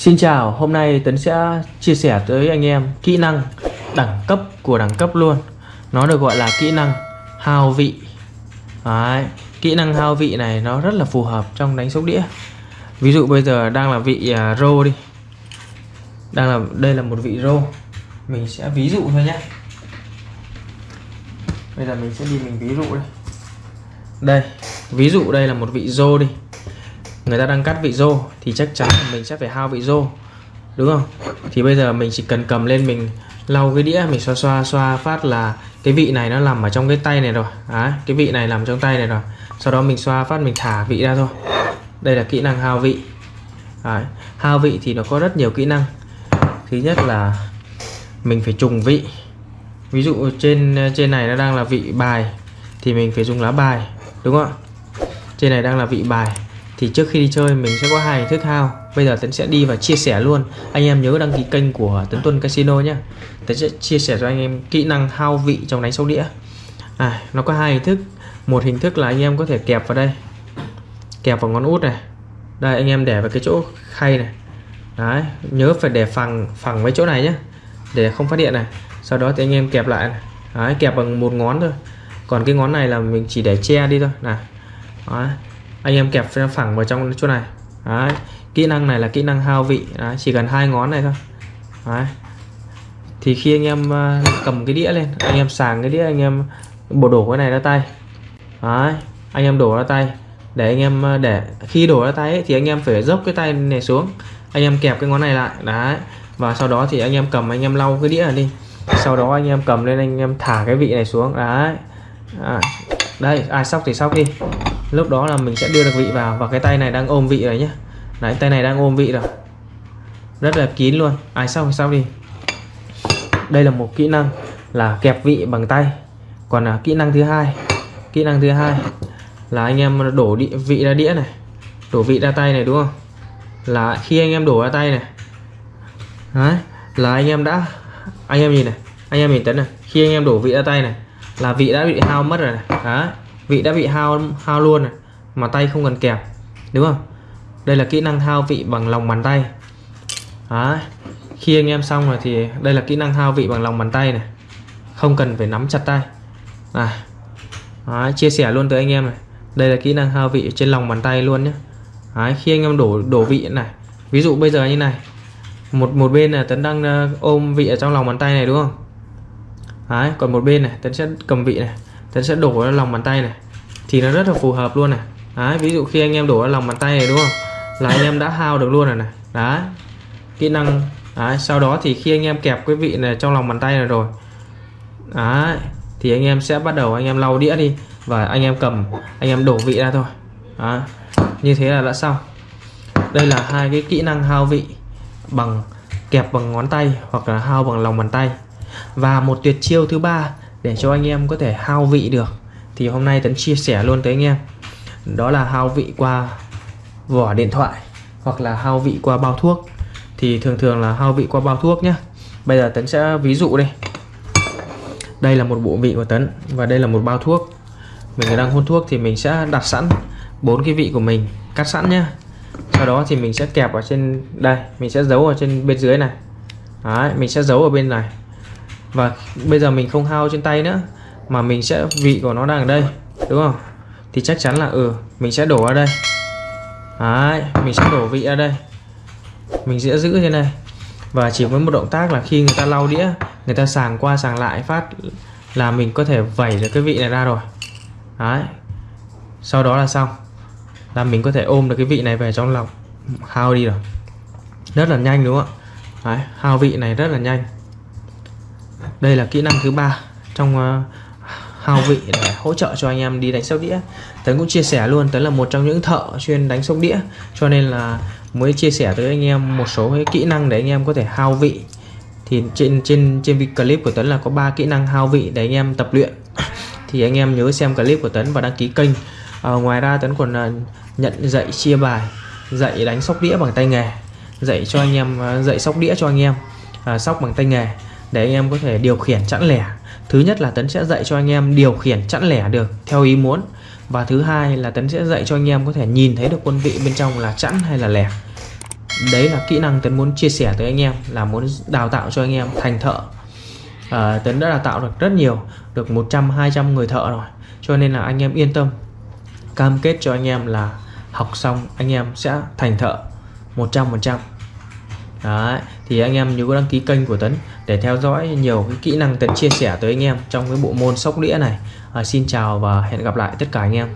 Xin chào, hôm nay Tấn sẽ chia sẻ tới anh em kỹ năng đẳng cấp của đẳng cấp luôn. Nó được gọi là kỹ năng hao vị. Đấy, Kỹ năng hao vị này nó rất là phù hợp trong đánh sóc đĩa. Ví dụ bây giờ đang là vị uh, rô đi. Đang là Đây là một vị rô. Mình sẽ ví dụ thôi nhé. Bây giờ mình sẽ đi mình ví dụ đây Đây, ví dụ đây là một vị rô đi người ta đang cắt vị rô thì chắc chắn là mình sẽ phải hao vị rô đúng không? Thì bây giờ mình chỉ cần cầm lên mình lau cái đĩa mình xoa xoa xoa phát là cái vị này nó nằm ở trong cái tay này rồi. À, cái vị này nằm trong tay này rồi. Sau đó mình xoa phát mình thả vị ra thôi. Đây là kỹ năng hao vị. À, hao vị thì nó có rất nhiều kỹ năng. Thứ nhất là mình phải trùng vị. Ví dụ trên trên này nó đang là vị bài thì mình phải dùng lá bài đúng không trên này đang là vị bài thì trước khi đi chơi mình sẽ có hai hình thức hao. Bây giờ Tấn sẽ đi và chia sẻ luôn. Anh em nhớ đăng ký kênh của Tấn Tuân Casino nhé. Tấn sẽ chia sẻ cho anh em kỹ năng hao vị trong đánh sóc đĩa. À, nó có hai hình thức. Một hình thức là anh em có thể kẹp vào đây. Kẹp vào ngón út này. Đây anh em để vào cái chỗ khay này. Đấy, nhớ phải để phẳng phẳng với chỗ này nhé. Để không phát hiện này. Sau đó thì anh em kẹp lại này. Đấy, kẹp bằng một ngón thôi. Còn cái ngón này là mình chỉ để che đi thôi. Này. Đấy anh em kẹp phẳng vào trong chỗ này. Đấy. kỹ năng này là kỹ năng hao vị. Đấy. chỉ cần hai ngón này thôi. Đấy. thì khi anh em ờ, cầm cái đĩa lên anh em sàng cái đĩa anh em bộ đổ cái này ra tay. Đấy. anh em đổ ra tay. Để anh em ờ, để khi đổ ra tay ấy, thì anh em phải dốc cái tay này xuống. Anh em kẹp cái ngón này lại. Đấy. Và sau đó thì anh em cầm anh em lau cái đĩa này đi. Sau đó anh em cầm lên anh em thả cái vị này xuống. Đấy. À, đây ai sóc thì sóc đi lúc đó là mình sẽ đưa được vị vào và cái tay này đang ôm vị rồi nhé đấy tay này đang ôm vị rồi. Rất là kín luôn. Ai sau thì sau đi. Đây là một kỹ năng là kẹp vị bằng tay. Còn là kỹ năng thứ hai kỹ năng thứ hai là anh em đổ địa, vị ra đĩa này. Đổ vị ra tay này đúng không? Là khi anh em đổ ra tay này. Đấy là anh em đã anh em nhìn này anh em nhìn tấn này. Khi anh em đổ vị ra tay này là vị đã bị hao mất rồi này. Đấy vị đã bị hao hao luôn này mà tay không cần kẹp đúng không? Đây là kỹ năng hao vị bằng lòng bàn tay. Đấy. khi anh em xong rồi thì đây là kỹ năng hao vị bằng lòng bàn tay này. Không cần phải nắm chặt tay. À Đấy, chia sẻ luôn tới anh em này. Đây là kỹ năng hao vị trên lòng bàn tay luôn nhé. Đấy, khi anh em đổ đổ vị này. Ví dụ bây giờ như này. Một một bên là tấn đang ờ, ôm vị ở trong lòng bàn tay này đúng không? Đấy, còn một bên này tấn sẽ cầm vị này ta sẽ đổ ra lòng bàn tay này. Thì nó rất là phù hợp luôn này. Đấy ví dụ khi anh em đổ ra lòng bàn tay này đúng không? Là anh em đã hao được luôn rồi này. Đấy kỹ năng đấy, sau đó thì khi anh em kẹp cái vị này trong lòng bàn tay này rồi đấy thì anh em sẽ bắt đầu anh em lau đĩa đi và anh em cầm anh em đổ vị ra thôi. Đấy. như thế là đã xong. Đây là hai cái kỹ năng hao vị bằng kẹp bằng ngón tay hoặc là hao bằng lòng bàn tay. Và một tuyệt chiêu thứ ba để cho anh em có thể hao vị được. Thì hôm nay Tấn chia sẻ luôn tới anh em. Đó là hao vị qua vỏ điện thoại hoặc là hao vị qua bao thuốc. Thì thường thường là hao vị qua bao thuốc nhé bây giờ Tấn sẽ ví dụ đây. Đây là một bộ vị của Tấn và đây là một bao thuốc. Mình đang hôn thuốc thì mình sẽ đặt sẵn bốn cái vị của mình cắt sẵn nhé sau đó thì mình sẽ kẹp ở trên đây. Mình sẽ giấu ở trên bên dưới này. Đấy, mình sẽ giấu ở bên này và bây giờ mình không hao trên tay nữa mà mình sẽ vị của nó đang ở đây đúng không? Thì chắc chắn là ừ mình sẽ đổ ở đây. Đấy, mình sẽ đổ vị ở đây. Mình sẽ giữ thế này. Và chỉ với một động tác là khi người ta lau đĩa người ta sàng qua sàng lại phát là mình có thể vẩy được cái vị này ra rồi. Đấy. sau đó là xong. Là mình có thể ôm được cái vị này về trong lòng. Hao đi rồi. Rất là nhanh đúng không ạ? Đấy, hao vị này rất là nhanh đây là kỹ năng thứ ba trong uh, hao vị để hỗ trợ cho anh em đi đánh sóc đĩa. Tấn cũng chia sẻ luôn Tấn là một trong những thợ chuyên đánh sóc đĩa cho nên là mới chia sẻ tới anh em một số cái kỹ năng để anh em có thể hao vị. Thì trên trên trên clip của Tấn là có 3 kỹ năng hao vị để anh em tập luyện. Thì anh em nhớ xem clip của Tấn và đăng ký kênh. À, ngoài ra Tấn còn uh, nhận dạy chia bài dạy đánh sóc đĩa bằng tay nghề dạy cho anh em uh, dạy sóc đĩa cho anh em uh, sóc bằng tay nghề để anh em có thể điều khiển chẵn lẻ. Thứ nhất là Tấn sẽ dạy cho anh em điều khiển chẵn lẻ được theo ý muốn. Và thứ hai là Tấn sẽ dạy cho anh em có thể nhìn thấy được quân vị bên trong là chẵn hay là lẻ. Đấy là kỹ năng Tấn muốn chia sẻ tới anh em là muốn đào tạo cho anh em thành thợ. À, Tấn đã đào tạo được rất nhiều được 100 200 người thợ rồi. Cho nên là anh em yên tâm cam kết cho anh em là học xong anh em sẽ thành thợ 100% Đấy, thì anh em nhớ đăng ký kênh của Tấn để theo dõi nhiều cái kỹ năng Tấn chia sẻ tới anh em trong cái bộ môn sóc đĩa này. À, Xin chào và hẹn gặp lại tất cả anh em.